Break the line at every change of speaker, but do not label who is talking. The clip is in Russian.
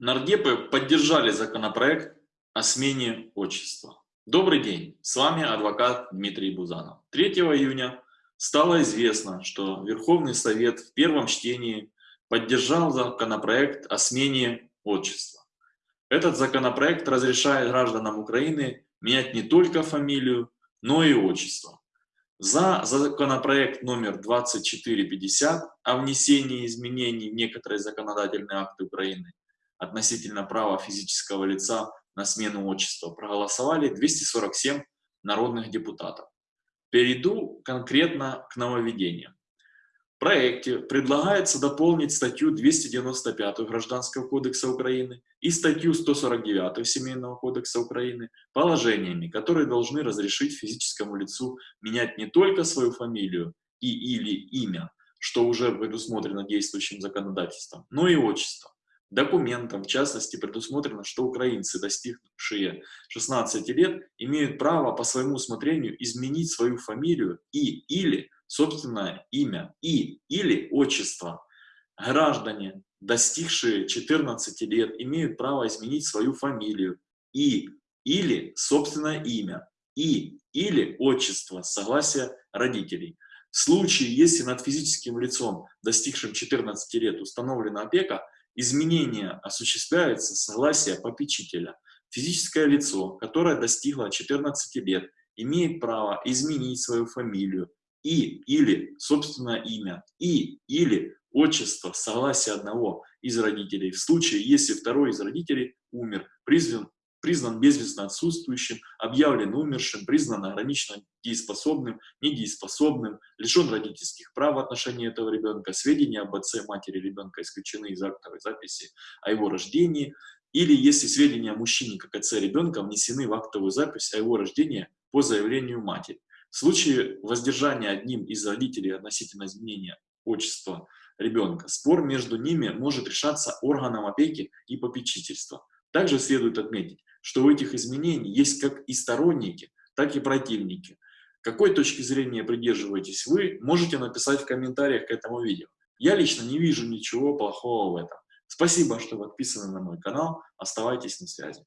Нардепы поддержали законопроект о смене отчества. Добрый день, с вами адвокат Дмитрий Бузанов. 3 июня стало известно, что Верховный Совет в первом чтении поддержал законопроект о смене отчества. Этот законопроект разрешает гражданам Украины менять не только фамилию, но и отчество. За законопроект номер 2450 о внесении изменений в некоторые законодательные акты Украины относительно права физического лица на смену отчества проголосовали 247 народных депутатов. Перейду конкретно к нововведениям. В проекте предлагается дополнить статью 295 Гражданского кодекса Украины и статью 149 Семейного кодекса Украины положениями, которые должны разрешить физическому лицу менять не только свою фамилию и или имя, что уже предусмотрено действующим законодательством, но и отчество. Документом, в частности, предусмотрено, что украинцы, достигшие 16 лет, имеют право по своему усмотрению изменить свою фамилию и или собственное имя и или отчество. Граждане, достигшие 14 лет, имеют право изменить свою фамилию и или собственное имя и или отчество согласия родителей. В случае, если над физическим лицом, достигшим 14 лет, установлена опека, Изменение осуществляется согласие попечителя. Физическое лицо, которое достигло 14 лет, имеет право изменить свою фамилию и или собственное имя и или отчество согласие одного из родителей в случае, если второй из родителей умер, призван признан безвестно отсутствующим, объявлен умершим, признан ограниченно дееспособным, недееспособным, лишен родительских прав в отношении этого ребенка, сведения об отце, матери ребенка исключены из актовой записи о его рождении, или если сведения о мужчине как отце ребенка внесены в актовую запись о его рождении по заявлению матери. В случае воздержания одним из родителей относительно изменения отчества ребенка, спор между ними может решаться органом опеки и попечительства. Также следует отметить, что у этих изменений есть как и сторонники, так и противники. Какой точки зрения придерживаетесь вы, можете написать в комментариях к этому видео. Я лично не вижу ничего плохого в этом. Спасибо, что подписаны на мой канал. Оставайтесь на связи.